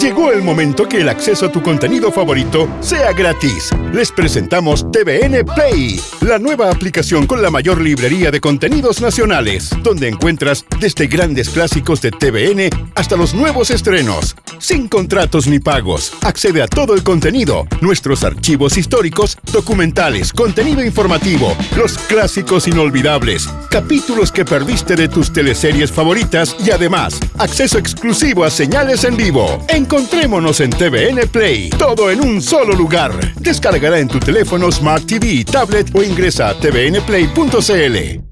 Llegó el momento que el acceso a tu contenido favorito sea gratis. Les presentamos TVN Play, la nueva aplicación con la mayor librería de contenidos nacionales, donde encuentras desde grandes clásicos de TVN hasta los nuevos estrenos. Sin contratos ni pagos, accede a todo el contenido, nuestros archivos históricos, documentales, contenido informativo, los clásicos inolvidables, capítulos que perdiste de tus teleseries favoritas y además, acceso exclusivo a señales en vivo. Encontrémonos en TVN Play, todo en un solo lugar. Descargará en tu teléfono Smart TV, tablet o ingresa a tvnplay.cl.